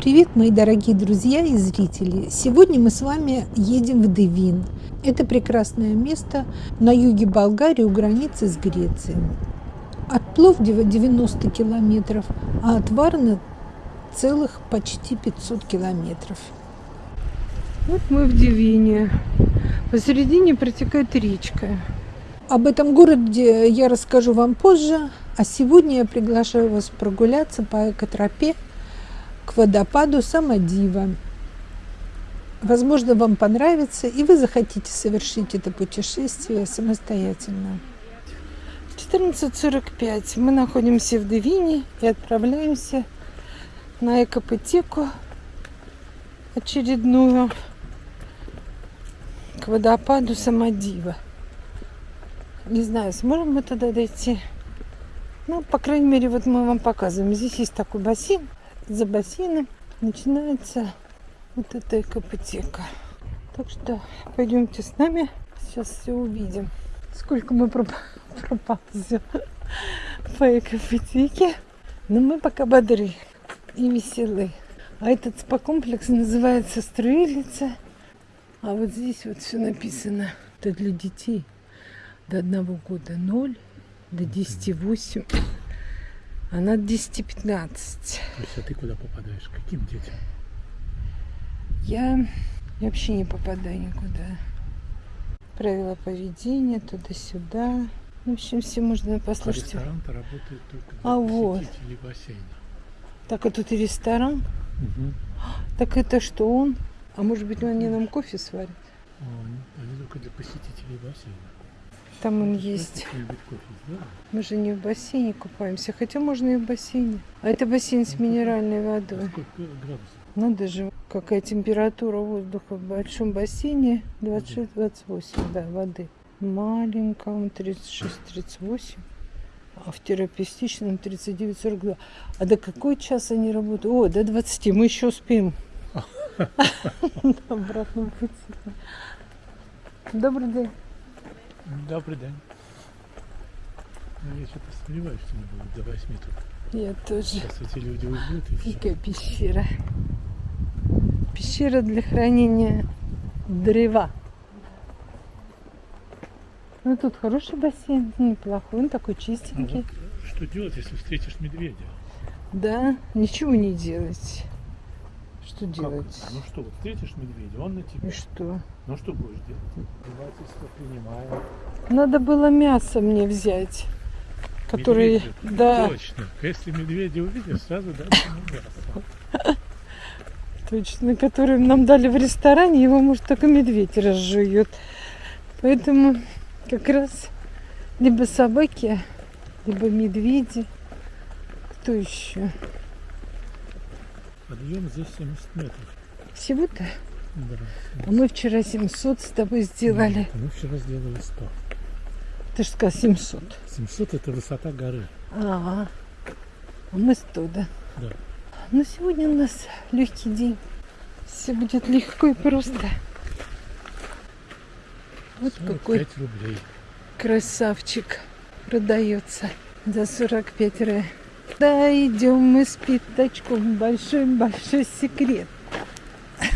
Привет, мои дорогие друзья и зрители! Сегодня мы с вами едем в Девин. Это прекрасное место на юге Болгарии у границы с Грецией. От Пловдива 90 километров, а от Варны целых почти 500 километров. Вот мы в Девине. Посередине протекает речка. Об этом городе я расскажу вам позже, а сегодня я приглашаю вас прогуляться по экотропе к водопаду Самодива. Возможно, вам понравится, и вы захотите совершить это путешествие самостоятельно. 14.45. Мы находимся в Девине и отправляемся на экопотеку очередную к водопаду Самодива. Не знаю, сможем мы туда дойти. Ну, по крайней мере, вот мы вам показываем. Здесь есть такой бассейн. За бассейном начинается вот эта экопотека. Так что пойдемте с нами. Сейчас все увидим. Сколько мы проползем по экопотеке. Но мы пока бодры и веселы. А этот спа-комплекс называется Строилица. А вот здесь вот все написано. Это для детей до одного года 0, до 10 8. А над 10 15. То есть а ты куда попадаешь? Каким детям? Я, я вообще не попадаю никуда. Правила поведения туда-сюда. В общем, все можно послушать. А ресторан-то работает только для а вот. бассейна. Так, а тут и ресторан? Угу. Так это что он? А может быть, они нам кофе сварят? О, они только для посетителей бассейна. Там он есть. Мы же не в бассейне купаемся, хотя можно и в бассейне. А это бассейн с минеральной водой. Надо же, какая температура воздуха в большом бассейне. 26-28, да, воды. Маленьком 36-38. А в терапевтичном 39-42. А до какой час они работают? О, до 20. Мы еще успеем. Обратно пути. Добрый день. Добрый день. Ну, я что-то сомневаюсь, что не будет до 8 тут. Я тоже. Сейчас эти люди уйдут и все. Какая пещера. Пещера для хранения древа. Ну тут хороший бассейн, неплохой, он такой чистенький. А вот что делать, если встретишь медведя? Да, ничего не делать. Что как? делать? Ну что, вот встретишь медведя, он на тебя. И что? Ну что будешь делать? Принимаем. Надо было мясо мне взять. Медведя? Да. Точно. Если медведя увидишь, сразу дать ему мясо. Точно, который нам дали в ресторане, его может только медведь разжует. Поэтому как раз либо собаки, либо медведи. Кто еще? Подъем здесь 70 метров. Всего-то? Да. А мы вчера 700 с тобой сделали. Нет, мы вчера сделали 100. Ты же сказал 700. 700 это высота горы. А, а мы 100, да? Да. Но сегодня у нас легкий день. Все будет легко и просто. Вот какой рублей. красавчик продается за 45 рублей. Да, идем мы с пятачком. Большой-большой секрет.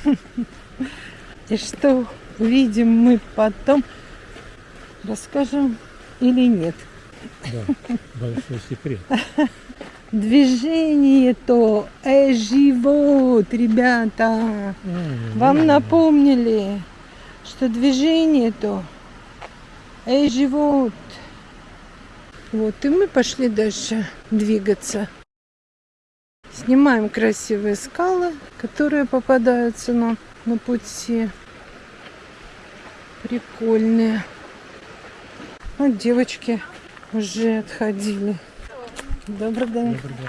И что увидим мы потом, расскажем или нет. Да, большой секрет. Движение-то, э, живот, ребята. Вам напомнили, что движение-то, э, живот. Вот, и мы пошли дальше двигаться. Снимаем красивые скалы, которые попадаются нам на пути. Прикольные. Вот девочки уже отходили. Добрый день. Добрый день.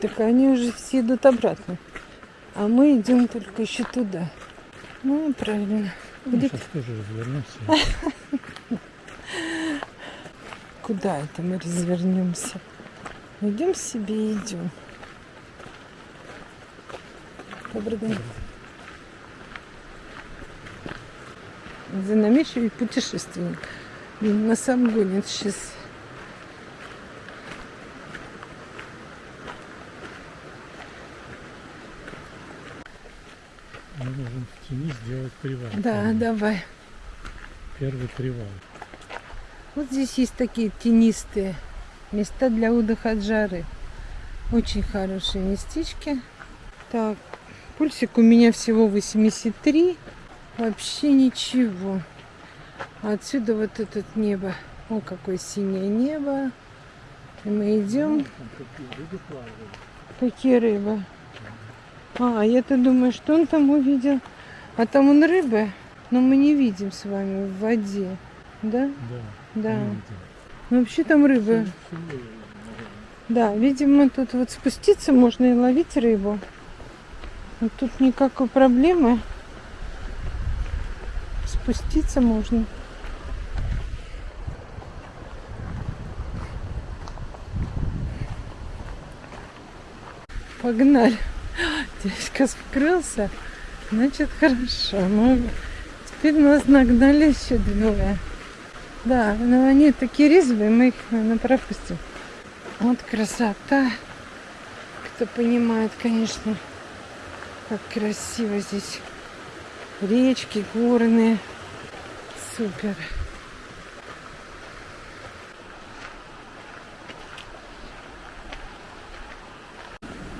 Так они уже все идут обратно. А мы идем только еще туда. Ну, правильно. Ну, сейчас тоже развернемся. Куда это мы развернемся? Идем себе, идем. Добрый день. Занамечивый путешественник. На сам гонит сейчас. Мы можем в тени сделать привал. Да, Там давай. Первый привал. Вот здесь есть такие тенистые места для отдыха от жары. Очень хорошие местечки. Так, пульсик у меня всего 83. Вообще ничего. Отсюда вот это небо. О, какое синее небо. И мы идем. Какие рыбы? А, я-то думаю, что он там увидел. А там он рыбы, но мы не видим с вами в воде. Да? Да. Да. Ну, вообще там рыбы. Да, видимо, тут вот спуститься можно и ловить рыбу. Вот тут никакой проблемы. Спуститься можно. Погнали. Дядька скрылся. Значит, хорошо. Ну, теперь нас нагнали еще двое. Да, но они такие резвые, мы их, наверное, пропустим. Вот красота. Кто понимает, конечно, как красиво здесь. Речки горные. Супер.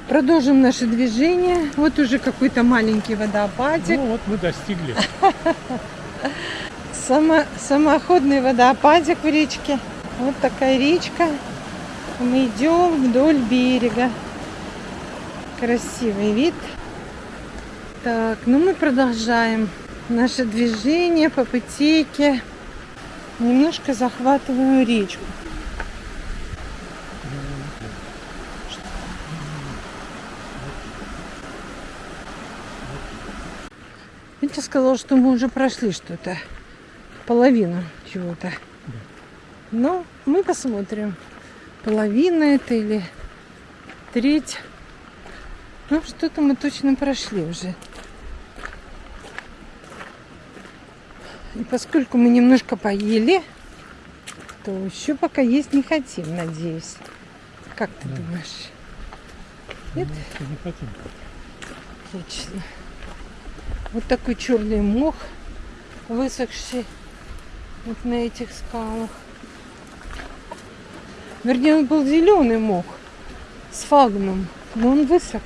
Продолжим наше движение. Вот уже какой-то маленький водопадик. Ну вот мы достигли. Само, самоходный водопадик в речке. Вот такая речка. Мы идем вдоль берега. Красивый вид. Так, ну мы продолжаем наше движение по путейке. Немножко захватываю речку. Витя сказал, что мы уже прошли что-то. Половину чего-то. Но мы посмотрим. Половина это или треть. Ну, что-то мы точно прошли уже. И поскольку мы немножко поели, то еще пока есть не хотим, надеюсь. Как ты Да. думаешь? Нет? Мы не хотим. Отлично. Вот такой черный мох, высохший вот на этих скалах. Вернее, он был зеленый мох с фагном, но он высох.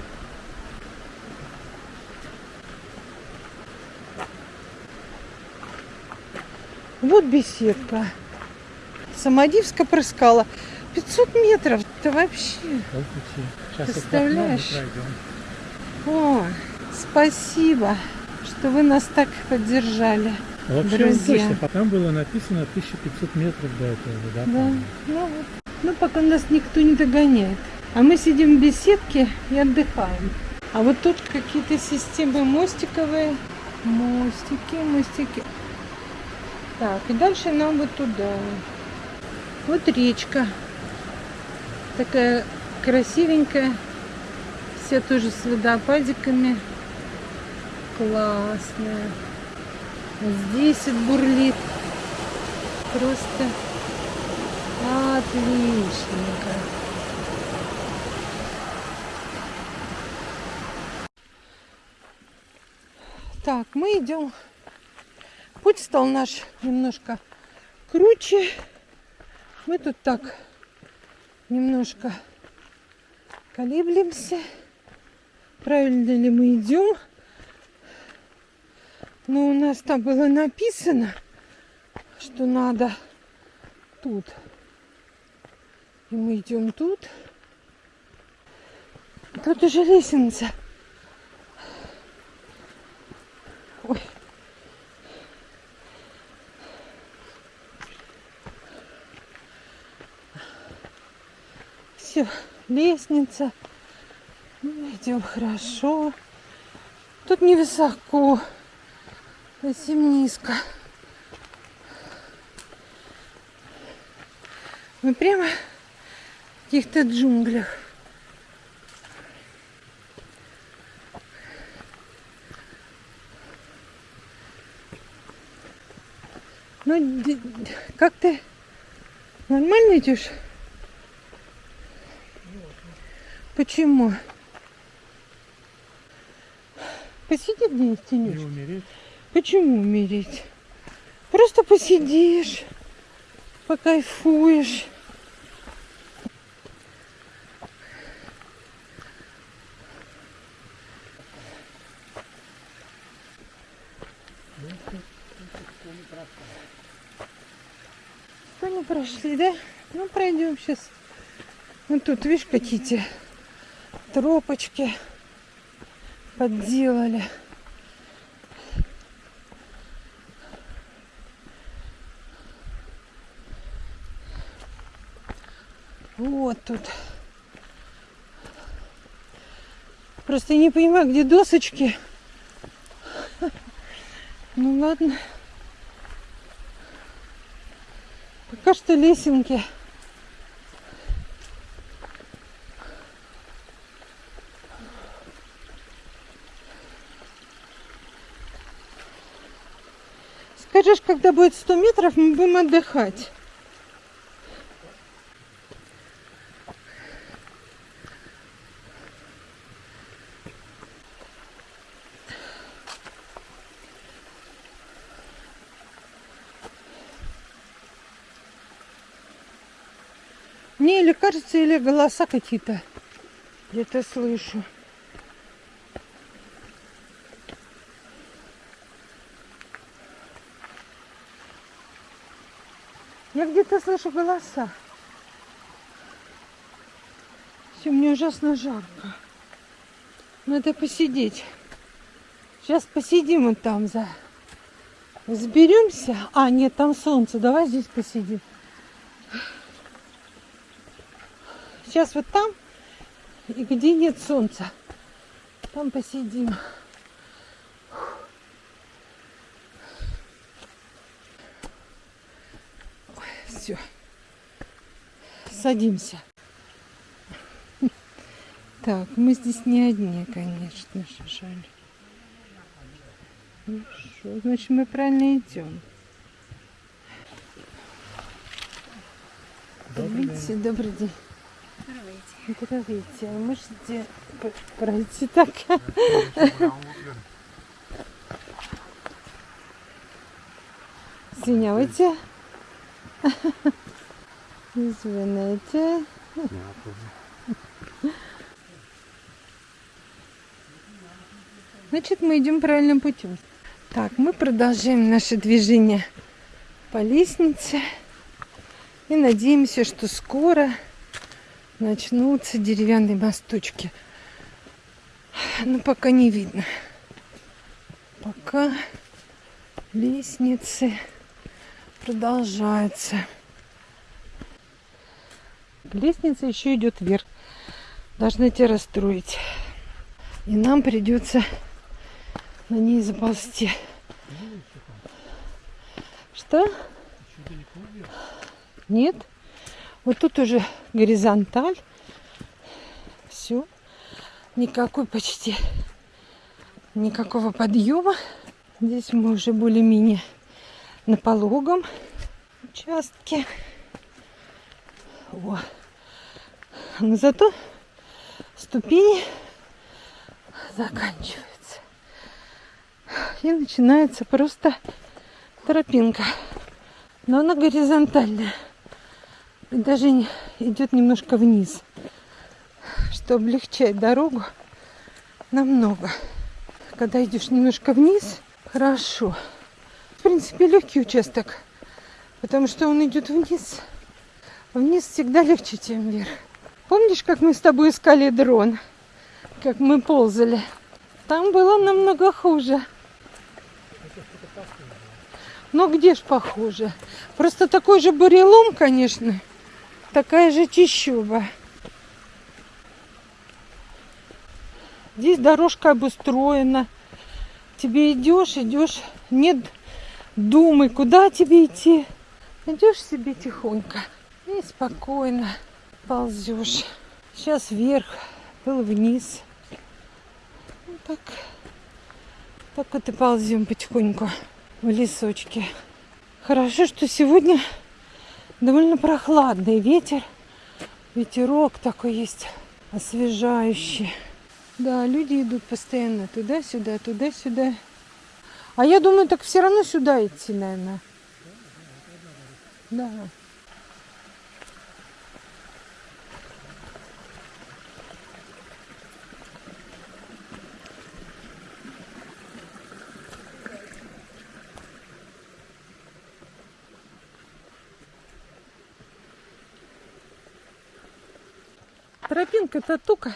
Вот беседка. Самодивска прыскала. 500 метров, это вообще. Сейчас Представляешь? О, спасибо, что вы нас так поддержали. А Вообще Друзья. он точно, там было написано 1500 метров до этого водопада. Да, ну вот. Ну, пока нас никто не догоняет. А мы сидим в беседке и отдыхаем. А вот тут какие-то системы мостиковые. Мостики, мостики. Так, и дальше нам вот туда. Вот речка. Такая красивенькая. Вся тоже с водопадиками. Классная. Здесь бурлит. Просто отличненько. Так, мы идем. Путь стал наш немножко круче. Мы тут так немножко колеблемся. Правильно ли мы идем? Но у нас там было написано, что надо тут. И мы идем тут. Тут уже лестница. Ой. Все, лестница. Мы идем хорошо. Тут невысоко, совсем низко. Мы прямо в каких-то джунглях. Ну, как ты нормально идешь? Почему? Посиди где-нибудь в Не тенечке. умереть. Почему умереть? Просто посидишь, покайфуешь. Что прошли, да? Ну, пройдем сейчас. Вот тут, видишь, какие-то тропочки подделали. Вот тут. Просто не понимаю, где досочки. Ну ладно. Пока что лесенки. Скажешь, когда будет 100 метров, мы будем отдыхать. Мне или кажется, или голоса какие-то где-то слышу. Я где-то слышу голоса. Все, мне ужасно жарко. Надо посидеть. Сейчас посидим вот там за... Сберемся. А, нет, там солнце. Давай здесь посидим. Сейчас вот там, и где нет солнца, там посидим. Все. Садимся. Так, мы здесь не одни, конечно же, жаль. Хорошо, значит, мы правильно идем. Добрый Видите, добрый день. А можете п- пройти так? Извиняйте. Извините. Значит, мы идем правильным путем. Так, мы продолжаем наше движение по лестнице. И надеемся, что скоро начнутся деревянные мосточки. Но пока не видно. Пока лестницы продолжаются. Лестница еще идет вверх. Должна тебя расстроить. И нам придется на ней заползти. Что? Нет? Вот тут уже горизонталь. Все. Никакой почти никакого подъема. Здесь мы уже более-менее на пологом участке. О. Но зато ступени заканчиваются. И начинается просто тропинка. Но она горизонтальная. Даже идет немножко вниз, что облегчает дорогу намного. Когда идешь немножко вниз, хорошо. В принципе, легкий участок, потому что он идет вниз. Вниз всегда легче, чем вверх. Помнишь, как мы с тобой искали дрон? Как мы ползали? Там было намного хуже. Но где ж похуже? Просто такой же бурелом, конечно. Такая же чищуба. Здесь дорожка обустроена. Тебе идешь, идешь, нет думы, куда тебе идти. Идешь себе тихонько и спокойно ползешь. Сейчас вверх, был вниз. Вот так, так вот и ползем потихоньку в лесочке. Хорошо, что сегодня довольно прохладный ветер. Ветерок такой есть освежающий. Да, люди идут постоянно туда-сюда, туда-сюда. А я думаю, так все равно сюда идти, наверное. Да. Тропинка-то тука.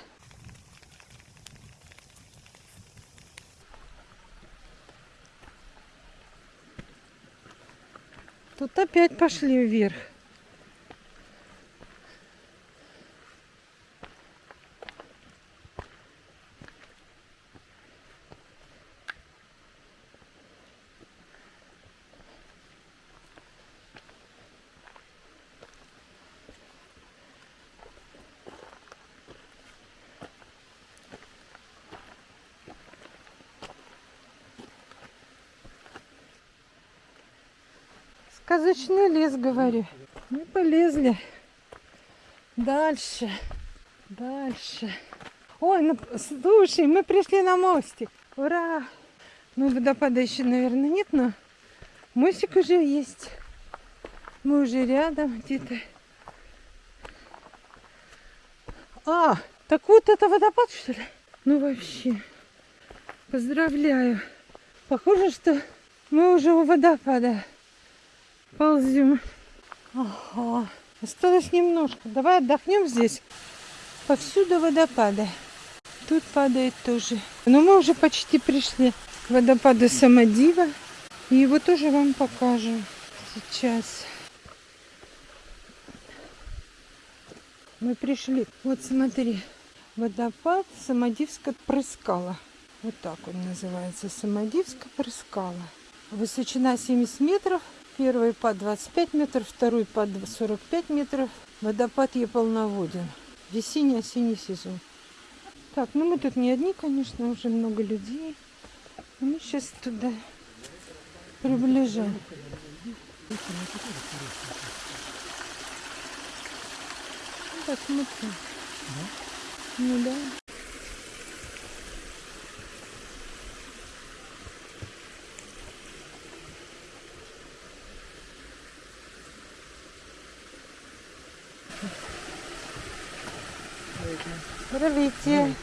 Тут опять пошли вверх. Сказочный лес, говорю. Мы полезли. Дальше. Дальше. Ой, ну, слушай, мы пришли на мостик. Ура! Ну, водопада еще, наверное, нет, но мостик уже есть. Мы уже рядом где-то. А, так вот это водопад, что ли? Ну, вообще. Поздравляю. Похоже, что мы уже у водопада ползем. Ага. Осталось немножко. Давай отдохнем здесь. Повсюду водопады. Тут падает тоже. Но мы уже почти пришли к водопаду Самодива. И его тоже вам покажем сейчас. Мы пришли. Вот смотри. Водопад Самодивска прыскала. Вот так он называется. Самодивска прыскала. Высочина 70 метров. Первый по 25 метров, второй по 45 метров. Водопад ей полноводен. Весенний-осенний сезон. Так, ну мы тут не одни, конечно, уже много людей. Мы сейчас туда приближаем. Посмотрим. Ну да. Здравствуйте.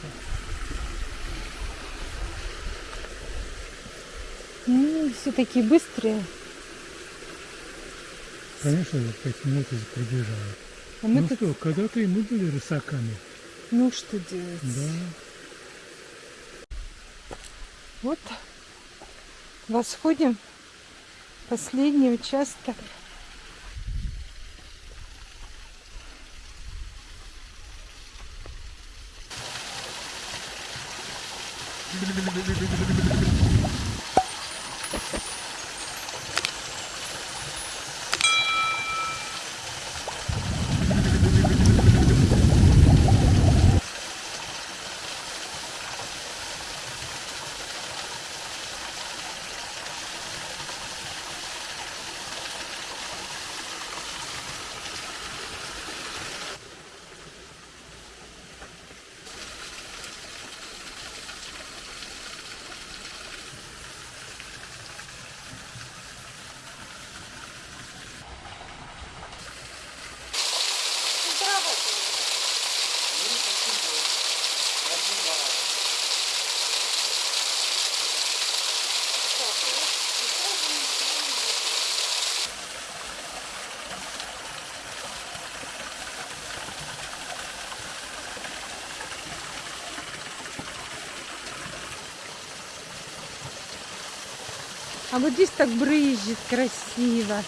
Ну, все такие быстрые. Конечно, за пять минут уже прибежала. А мы ну тут, что, когда-то и мы были рысаками. ну что делать? Да. Вот восходим. Последний участок. А вот здесь так брызжет красиво.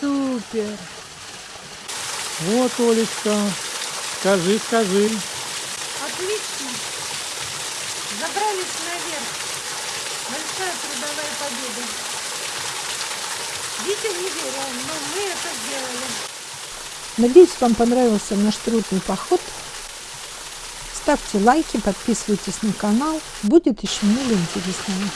Супер. Вот, Олечка, скажи, скажи. Отлично. Забрались наверх. Большая трудовая победа. Витя не верил, но мы это сделали. Надеюсь, вам понравился наш трудный поход. Ставьте лайки, подписывайтесь на канал. Будет еще много интересного.